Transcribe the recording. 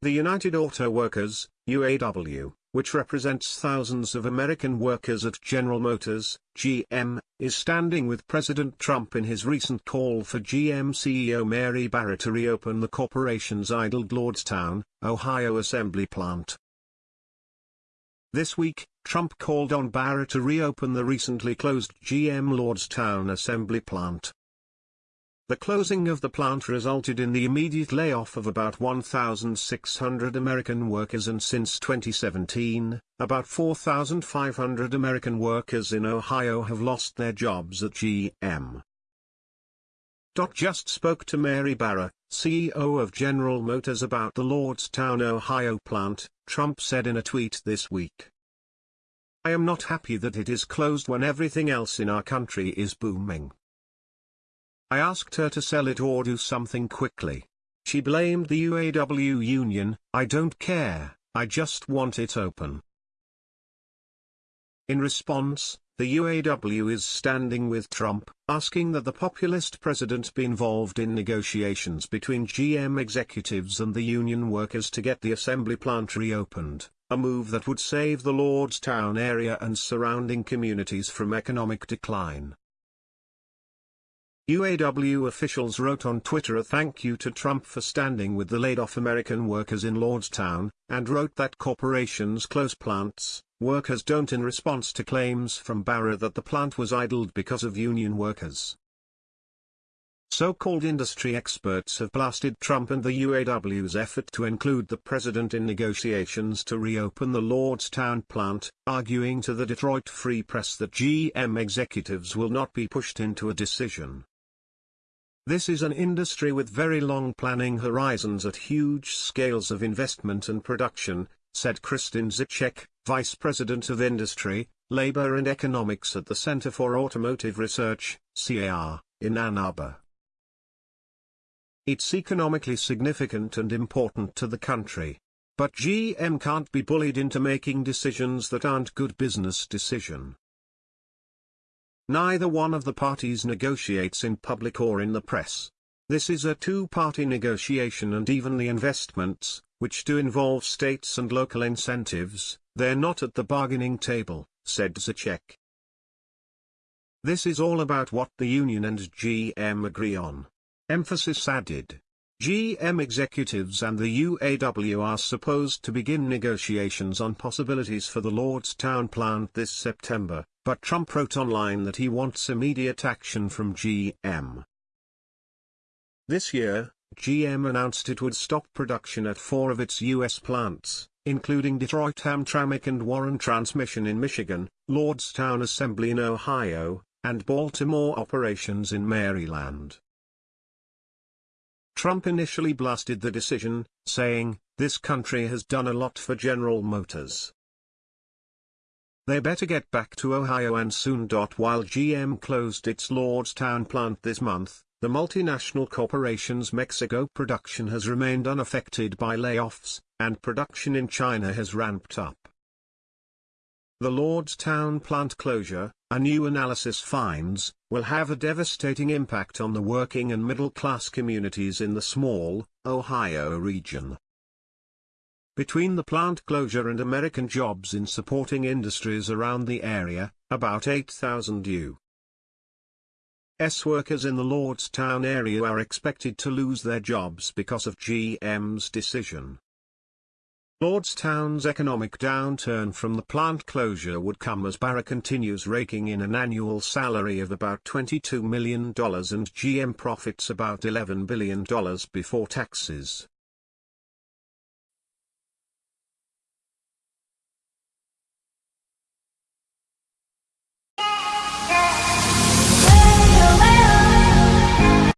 The United Auto Workers, UAW, which represents thousands of American workers at General Motors, GM, is standing with President Trump in his recent call for GM CEO Mary Barra to reopen the corporation's idled Lordstown, Ohio assembly plant. This week, Trump called on Barra to reopen the recently closed GM Lordstown assembly plant. The closing of the plant resulted in the immediate layoff of about 1,600 American workers and since 2017, about 4,500 American workers in Ohio have lost their jobs at GM. Just spoke to Mary Barra, CEO of General Motors about the Lordstown, Ohio plant, Trump said in a tweet this week. I am not happy that it is closed when everything else in our country is booming. I asked her to sell it or do something quickly. She blamed the UAW union, I don't care, I just want it open. In response, the UAW is standing with Trump, asking that the populist president be involved in negotiations between GM executives and the union workers to get the assembly plant reopened, a move that would save the Lordstown area and surrounding communities from economic decline. UAW officials wrote on Twitter a thank you to Trump for standing with the laid-off American workers in Lordstown, and wrote that corporations close plants, workers don't in response to claims from Barra that the plant was idled because of union workers. So-called industry experts have blasted Trump and the UAW's effort to include the president in negotiations to reopen the Lordstown plant, arguing to the Detroit Free Press that GM executives will not be pushed into a decision. This is an industry with very long planning horizons at huge scales of investment and production, said Kristin Dziczek, Vice President of Industry, Labor and Economics at the Center for Automotive Research, CAR, in Ann Arbor. It's economically significant and important to the country. But GM can't be bullied into making decisions that aren't good business decision. Neither one of the parties negotiates in public or in the press. This is a two-party negotiation and even the investments, which do involve states and local incentives, they're not at the bargaining table, said Dziczek. This is all about what the union and GM agree on. Emphasis added. GM executives and the UAW are supposed to begin negotiations on possibilities for the Lordstown plant this September, but Trump wrote online that he wants immediate action from GM. This year, GM announced it would stop production at four of its U.S. plants, including Detroit Hamtramck and Warren Transmission in Michigan, Lordstown Assembly in Ohio, and Baltimore operations in Maryland. Trump initially blasted the decision, saying, this country has done a lot for General Motors. They better get back to Ohio and soon. While GM closed its Lordstown plant this month, the multinational corporation's Mexico production has remained unaffected by layoffs, and production in China has ramped up. The Lordstown plant closure, a new analysis finds, will have a devastating impact on the working and middle-class communities in the small, Ohio region. Between the plant closure and American jobs in supporting industries around the area, about 8,000 U.S. workers in the Lordstown area are expected to lose their jobs because of GM's decision. Lordstown's economic downturn from the plant closure would come as Barra continues raking in an annual salary of about $22 million and GM profits about $11 billion before taxes.